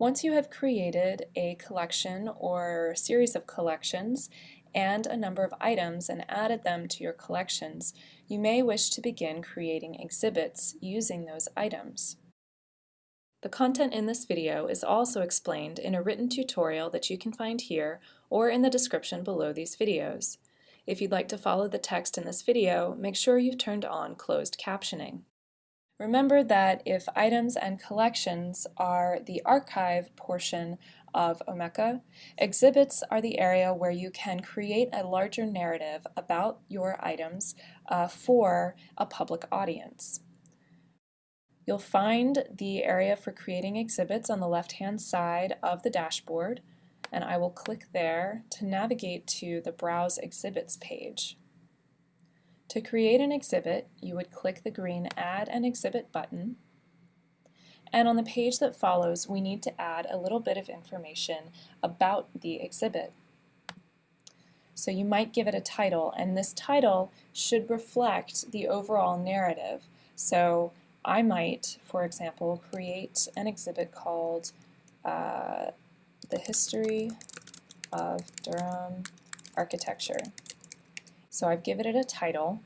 Once you have created a collection or series of collections and a number of items and added them to your collections, you may wish to begin creating exhibits using those items. The content in this video is also explained in a written tutorial that you can find here or in the description below these videos. If you'd like to follow the text in this video, make sure you've turned on closed captioning. Remember that if items and collections are the archive portion of Omeka, exhibits are the area where you can create a larger narrative about your items uh, for a public audience. You'll find the area for creating exhibits on the left-hand side of the dashboard, and I will click there to navigate to the Browse Exhibits page. To create an exhibit, you would click the green Add an Exhibit button. And on the page that follows, we need to add a little bit of information about the exhibit. So you might give it a title, and this title should reflect the overall narrative. So I might, for example, create an exhibit called uh, The History of Durham Architecture. So I've given it a title.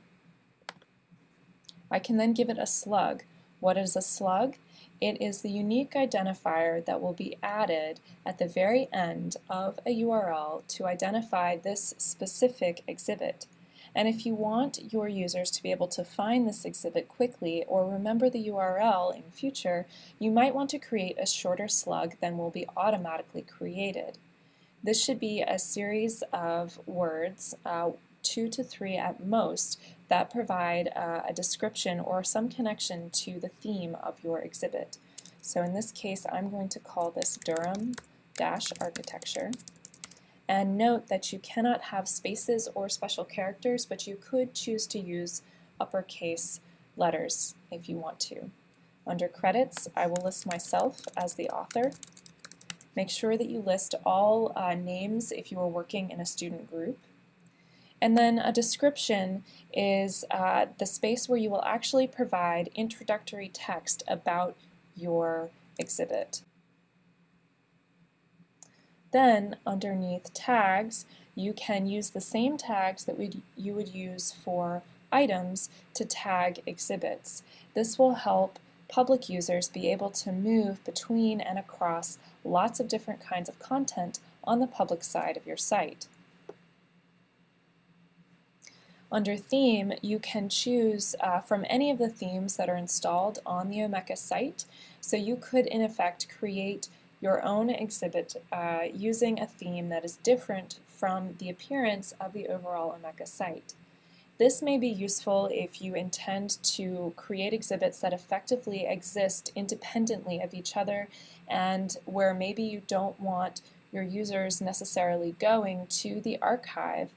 I can then give it a slug. What is a slug? It is the unique identifier that will be added at the very end of a URL to identify this specific exhibit. And if you want your users to be able to find this exhibit quickly or remember the URL in future, you might want to create a shorter slug than will be automatically created. This should be a series of words, uh, two to three at most that provide uh, a description or some connection to the theme of your exhibit. So in this case, I'm going to call this Durham-architecture. And note that you cannot have spaces or special characters, but you could choose to use uppercase letters if you want to. Under credits, I will list myself as the author. Make sure that you list all uh, names if you are working in a student group. And then a description is uh, the space where you will actually provide introductory text about your exhibit. Then underneath tags, you can use the same tags that we you would use for items to tag exhibits. This will help public users be able to move between and across lots of different kinds of content on the public side of your site. Under Theme, you can choose uh, from any of the themes that are installed on the Omeka site. So you could, in effect, create your own exhibit uh, using a theme that is different from the appearance of the overall Omeka site. This may be useful if you intend to create exhibits that effectively exist independently of each other and where maybe you don't want your users necessarily going to the archive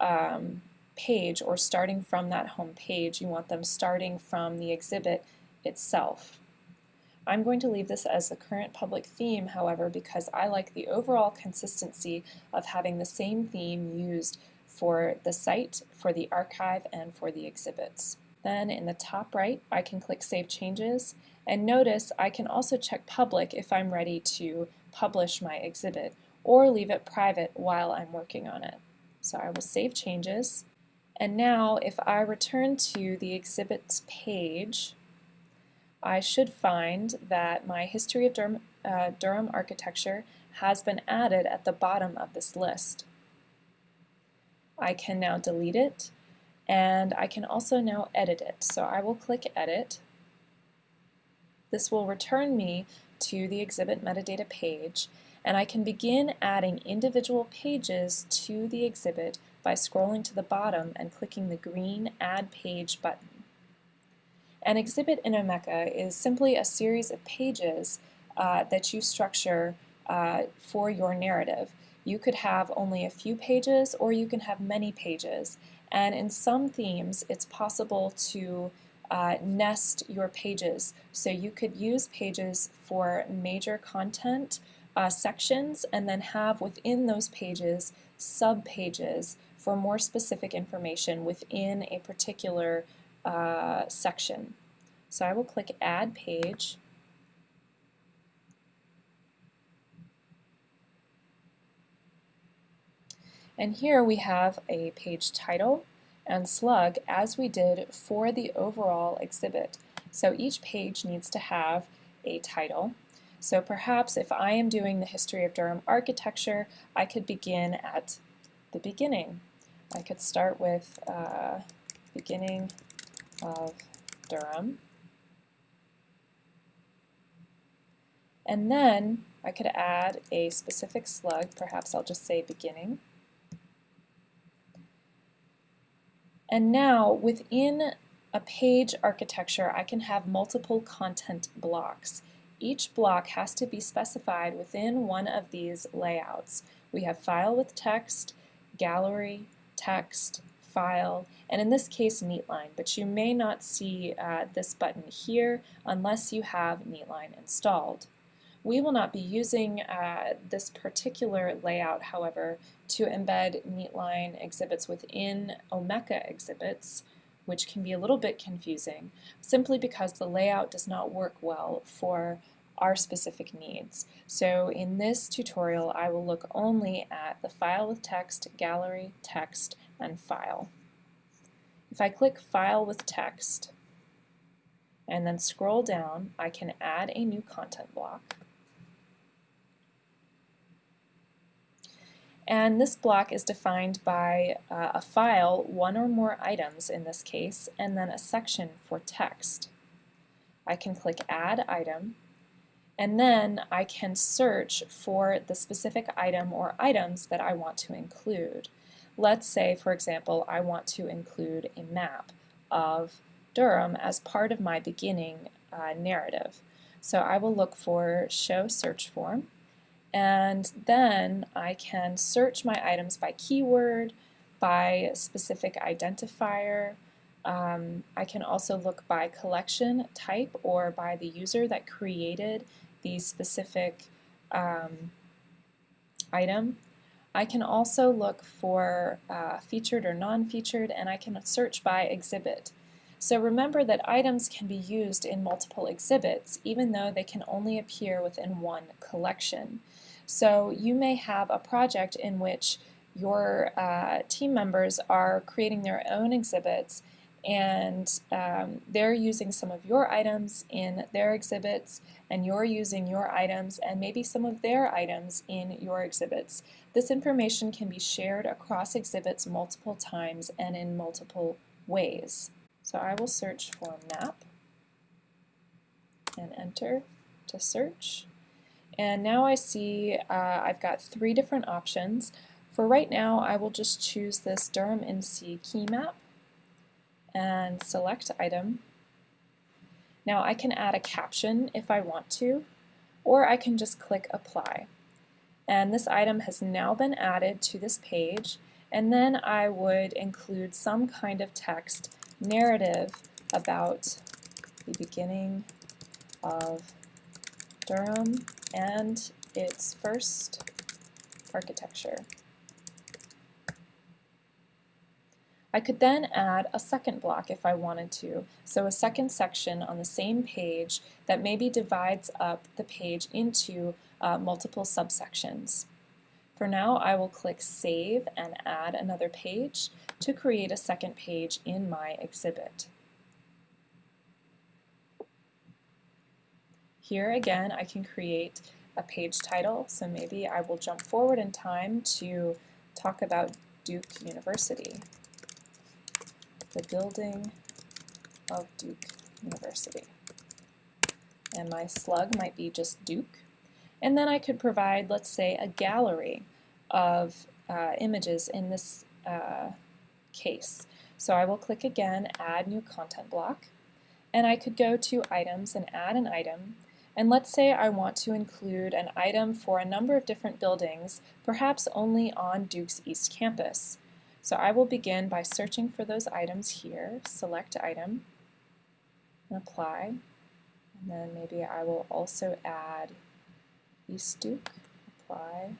um, page or starting from that home page. You want them starting from the exhibit itself. I'm going to leave this as the current public theme, however, because I like the overall consistency of having the same theme used for the site, for the archive, and for the exhibits. Then in the top right, I can click Save Changes, and notice I can also check Public if I'm ready to publish my exhibit, or leave it private while I'm working on it. So I will save changes, and now if I return to the exhibits page, I should find that my History of Durham, uh, Durham Architecture has been added at the bottom of this list. I can now delete it and I can also now edit it. So I will click Edit. This will return me to the exhibit metadata page and I can begin adding individual pages to the exhibit by scrolling to the bottom and clicking the green Add Page button. An exhibit in Omeka is simply a series of pages uh, that you structure uh, for your narrative. You could have only a few pages or you can have many pages. And in some themes, it's possible to uh, nest your pages. So you could use pages for major content uh, sections and then have within those pages subpages for more specific information within a particular uh, section. So I will click Add Page. And here we have a page title and slug as we did for the overall exhibit. So each page needs to have a title so perhaps if I am doing the history of Durham architecture, I could begin at the beginning. I could start with uh, beginning of Durham. And then I could add a specific slug, perhaps I'll just say beginning. And now within a page architecture, I can have multiple content blocks. Each block has to be specified within one of these layouts. We have file with text, gallery, text, file, and in this case neatline, but you may not see uh, this button here unless you have neatline installed. We will not be using uh, this particular layout, however, to embed neatline exhibits within Omeka exhibits, which can be a little bit confusing, simply because the layout does not work well for our specific needs. So in this tutorial, I will look only at the file with text, gallery, text, and file. If I click File with Text and then scroll down, I can add a new content block. And this block is defined by uh, a file, one or more items in this case, and then a section for text. I can click Add Item, and then I can search for the specific item or items that I want to include. Let's say, for example, I want to include a map of Durham as part of my beginning uh, narrative. So I will look for Show Search Form, and then I can search my items by keyword, by specific identifier. Um, I can also look by collection type or by the user that created the specific um, item. I can also look for uh, featured or non-featured, and I can search by exhibit. So remember that items can be used in multiple exhibits, even though they can only appear within one collection. So you may have a project in which your uh, team members are creating their own exhibits and um, they're using some of your items in their exhibits and you're using your items and maybe some of their items in your exhibits. This information can be shared across exhibits multiple times and in multiple ways. So I will search for map and enter to search. And now I see uh, I've got three different options. For right now, I will just choose this Durham NC key map and select item. Now I can add a caption if I want to, or I can just click apply. And this item has now been added to this page, and then I would include some kind of text narrative about the beginning of Durham and its first architecture. I could then add a second block if I wanted to, so a second section on the same page that maybe divides up the page into uh, multiple subsections. For now, I will click Save and add another page to create a second page in my exhibit. Here again, I can create a page title, so maybe I will jump forward in time to talk about Duke University, the building of Duke University. And my slug might be just Duke. And then I could provide, let's say, a gallery of uh, images in this uh, case. So I will click again, Add New Content Block, and I could go to Items and add an item, and let's say I want to include an item for a number of different buildings, perhaps only on Duke's East Campus. So I will begin by searching for those items here, select item, and apply. And then maybe I will also add East Duke, apply.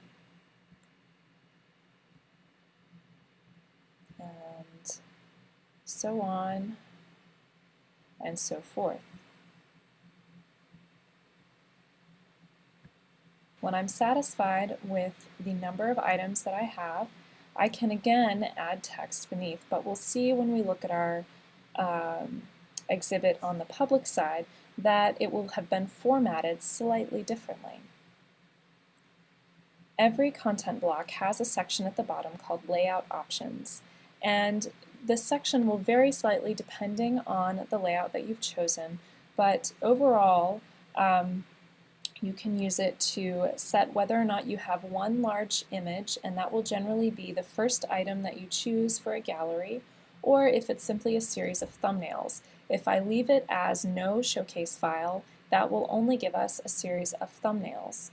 And so on and so forth. When I'm satisfied with the number of items that I have, I can again add text beneath, but we'll see when we look at our um, exhibit on the public side that it will have been formatted slightly differently. Every content block has a section at the bottom called Layout Options, and this section will vary slightly depending on the layout that you've chosen, but overall, um, you can use it to set whether or not you have one large image, and that will generally be the first item that you choose for a gallery, or if it's simply a series of thumbnails. If I leave it as no showcase file, that will only give us a series of thumbnails.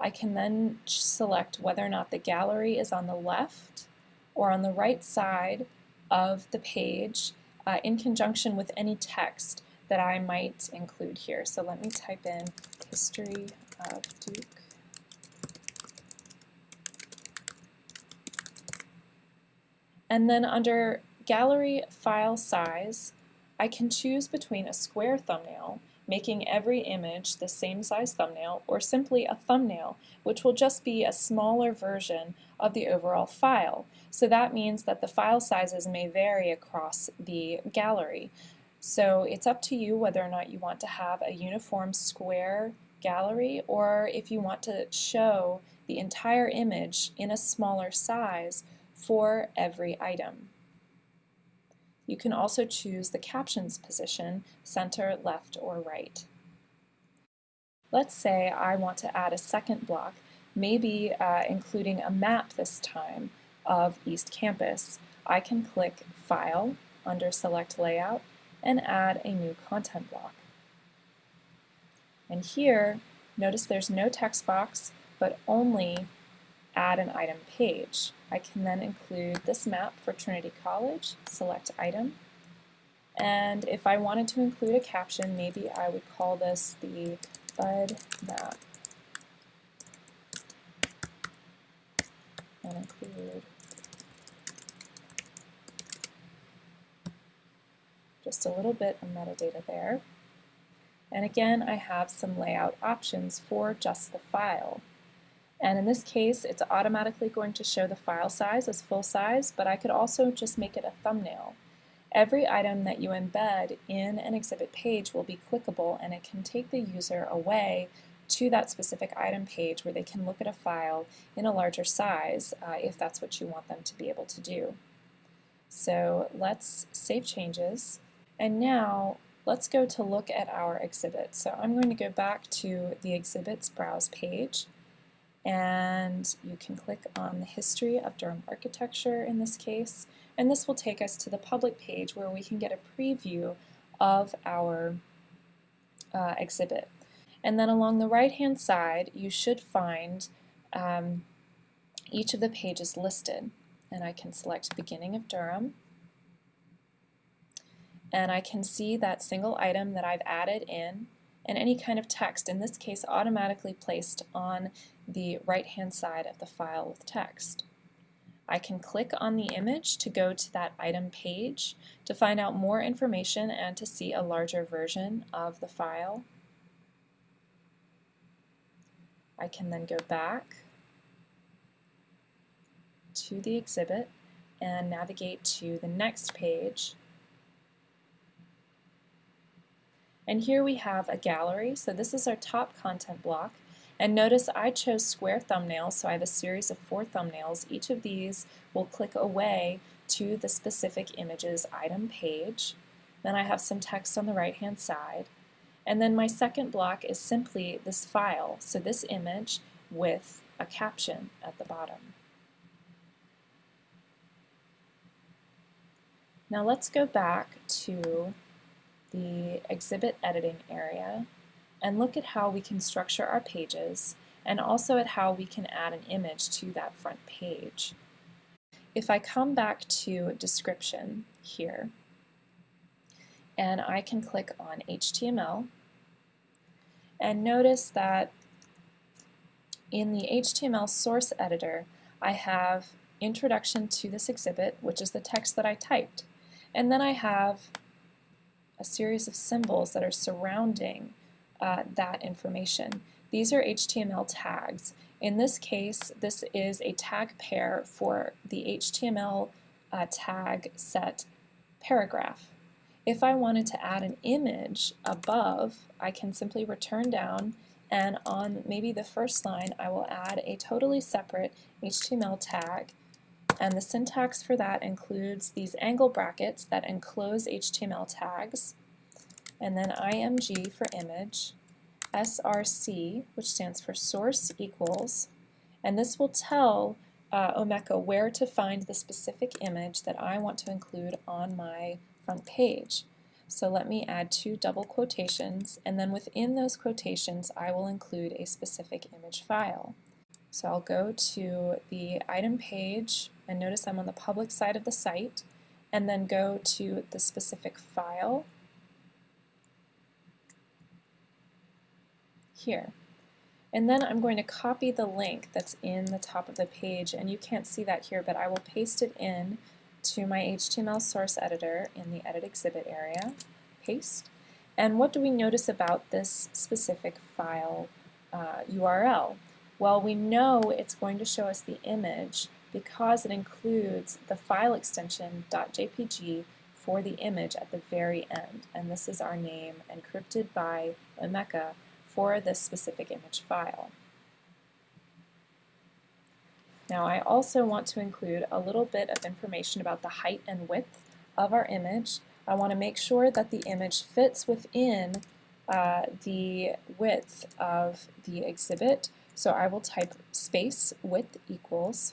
I can then select whether or not the gallery is on the left or on the right side of the page uh, in conjunction with any text that I might include here. So let me type in history of Duke. And then under gallery file size, I can choose between a square thumbnail, making every image the same size thumbnail, or simply a thumbnail, which will just be a smaller version of the overall file. So that means that the file sizes may vary across the gallery. So it's up to you whether or not you want to have a uniform square gallery or if you want to show the entire image in a smaller size for every item. You can also choose the captions position, center, left, or right. Let's say I want to add a second block, maybe uh, including a map this time of East Campus. I can click File under Select Layout and add a new content block. And here, notice there's no text box, but only add an item page. I can then include this map for Trinity College, select item, and if I wanted to include a caption, maybe I would call this the Bud map. And include just a little bit of metadata there. And again, I have some layout options for just the file. And in this case, it's automatically going to show the file size as full size, but I could also just make it a thumbnail. Every item that you embed in an exhibit page will be clickable and it can take the user away to that specific item page where they can look at a file in a larger size uh, if that's what you want them to be able to do. So let's save changes. And now let's go to look at our exhibit. So I'm going to go back to the exhibits browse page and you can click on the history of Durham architecture in this case and this will take us to the public page where we can get a preview of our uh, exhibit. And then along the right hand side you should find um, each of the pages listed and I can select beginning of Durham and I can see that single item that I've added in and any kind of text, in this case automatically placed on the right hand side of the file with text. I can click on the image to go to that item page to find out more information and to see a larger version of the file. I can then go back to the exhibit and navigate to the next page And here we have a gallery. So this is our top content block. And notice I chose square thumbnails, so I have a series of four thumbnails. Each of these will click away to the specific images item page. Then I have some text on the right hand side. And then my second block is simply this file, so this image with a caption at the bottom. Now let's go back to the exhibit editing area and look at how we can structure our pages and also at how we can add an image to that front page. If I come back to description here and I can click on HTML and notice that in the HTML source editor I have introduction to this exhibit which is the text that I typed and then I have a series of symbols that are surrounding uh, that information. These are HTML tags. In this case, this is a tag pair for the HTML uh, tag set paragraph. If I wanted to add an image above, I can simply return down and on maybe the first line I will add a totally separate HTML tag and the syntax for that includes these angle brackets that enclose HTML tags and then IMG for image, SRC which stands for source equals and this will tell uh, Omeka where to find the specific image that I want to include on my front page. So let me add two double quotations, and then within those quotations I will include a specific image file. So I'll go to the item page, and notice I'm on the public side of the site, and then go to the specific file here. And then I'm going to copy the link that's in the top of the page, and you can't see that here, but I will paste it in to my HTML source editor in the Edit Exhibit area, paste. And what do we notice about this specific file uh, URL? Well, we know it's going to show us the image because it includes the file extension .jpg for the image at the very end. And this is our name encrypted by Omeka for this specific image file. Now I also want to include a little bit of information about the height and width of our image. I want to make sure that the image fits within uh, the width of the exhibit. So I will type space width equals,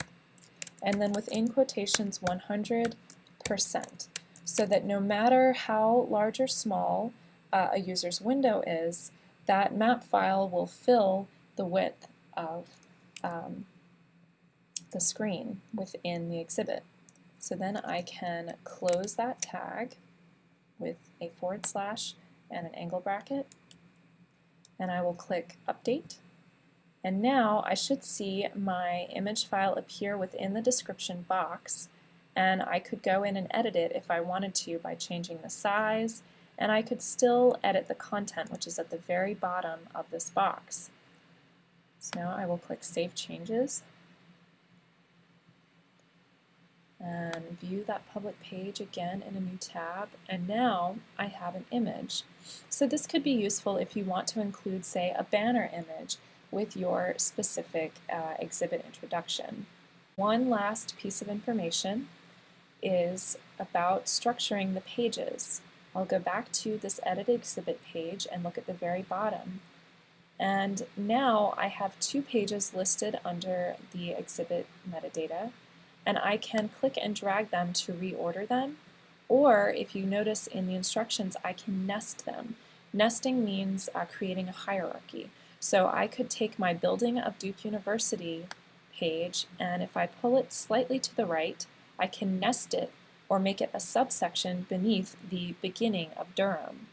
and then within quotations 100% so that no matter how large or small uh, a user's window is, that map file will fill the width of um, the screen within the exhibit. So then I can close that tag with a forward slash and an angle bracket and I will click update and now I should see my image file appear within the description box and I could go in and edit it if I wanted to by changing the size and I could still edit the content which is at the very bottom of this box. So now I will click Save Changes and view that public page again in a new tab and now I have an image. So this could be useful if you want to include say a banner image with your specific uh, exhibit introduction. One last piece of information is about structuring the pages. I'll go back to this edit exhibit page and look at the very bottom. And now I have two pages listed under the exhibit metadata and I can click and drag them to reorder them or if you notice in the instructions I can nest them. Nesting means uh, creating a hierarchy. So I could take my Building of Duke University page and if I pull it slightly to the right I can nest it or make it a subsection beneath the beginning of Durham.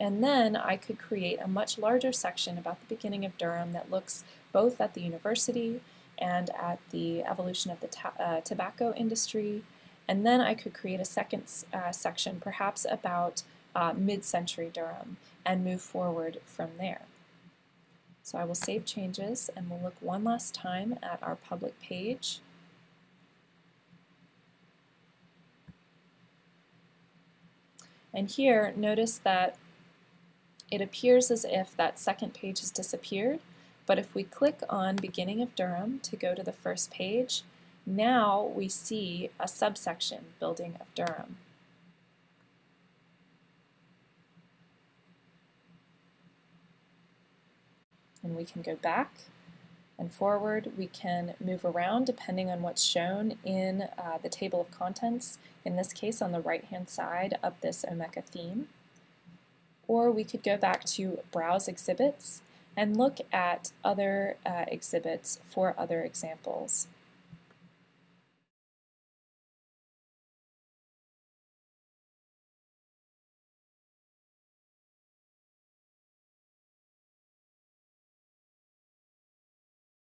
And then I could create a much larger section about the beginning of Durham that looks both at the university and at the evolution of the uh, tobacco industry. And then I could create a second uh, section, perhaps about uh, mid-century Durham, and move forward from there. So I will save changes and we'll look one last time at our public page. And here, notice that it appears as if that second page has disappeared, but if we click on Beginning of Durham to go to the first page, now we see a subsection, Building of Durham. And we can go back and forward. We can move around depending on what's shown in uh, the table of contents, in this case on the right-hand side of this Omeka theme. Or we could go back to Browse Exhibits and look at other uh, exhibits for other examples.